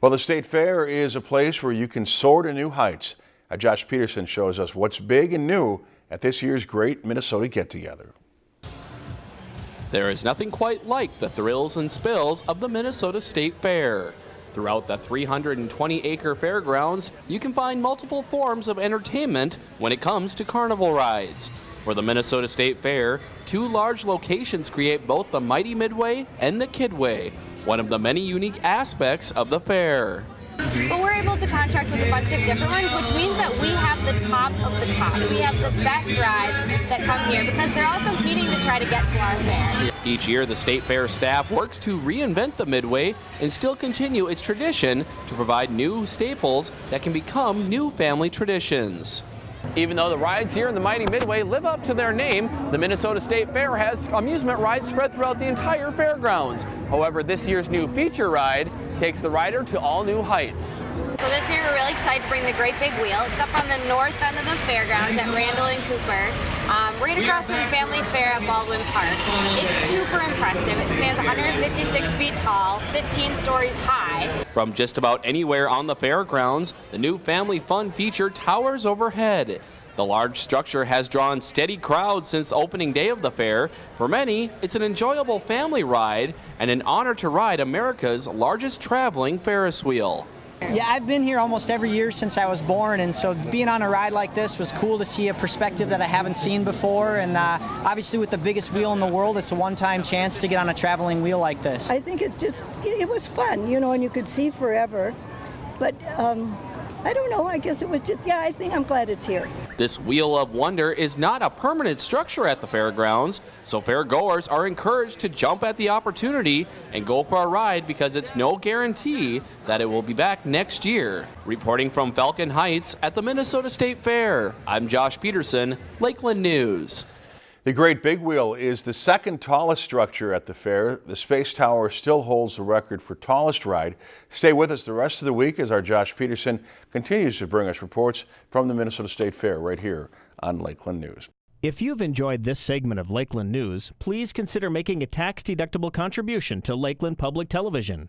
Well, the State Fair is a place where you can soar to new heights. Uh, Josh Peterson shows us what's big and new at this year's Great Minnesota Get Together. There is nothing quite like the thrills and spills of the Minnesota State Fair. Throughout the 320-acre fairgrounds, you can find multiple forms of entertainment when it comes to carnival rides. For the Minnesota State Fair, two large locations create both the Mighty Midway and the Kidway, one of the many unique aspects of the fair. But we're able to contract with a bunch of different ones, which means that we have the top of the top. We have the best rides that come here because they're all competing to try to get to our fair. Each year, the State Fair staff works to reinvent the Midway and still continue its tradition to provide new staples that can become new family traditions. Even though the rides here in the Mighty Midway live up to their name, the Minnesota State Fair has amusement rides spread throughout the entire fairgrounds. However, this year's new feature ride takes the rider to all new heights. So this year we're really excited to bring the Great Big Wheel. It's up on the north end of the fairgrounds at Randall and Cooper, um, right across from the Family Fair at Baldwin Park. It's super impressive. It stands 156 feet tall, 15 stories high. From just about anywhere on the fairgrounds, the new Family Fun feature towers overhead. The large structure has drawn steady crowds since the opening day of the fair. For many, it's an enjoyable family ride and an honor to ride America's largest traveling Ferris wheel. Yeah, I've been here almost every year since I was born, and so being on a ride like this was cool to see a perspective that I haven't seen before. And uh, obviously, with the biggest wheel in the world, it's a one-time chance to get on a traveling wheel like this. I think it's just, it was fun, you know, and you could see forever. But um, I don't know. I guess it was just, yeah, I think I'm glad it's here. This Wheel of Wonder is not a permanent structure at the fairgrounds, so fairgoers are encouraged to jump at the opportunity and go for a ride because it's no guarantee that it will be back next year. Reporting from Falcon Heights at the Minnesota State Fair, I'm Josh Peterson, Lakeland News. The Great Big Wheel is the second tallest structure at the fair. The Space Tower still holds the record for tallest ride. Stay with us the rest of the week as our Josh Peterson continues to bring us reports from the Minnesota State Fair right here on Lakeland News. If you've enjoyed this segment of Lakeland News, please consider making a tax-deductible contribution to Lakeland Public Television.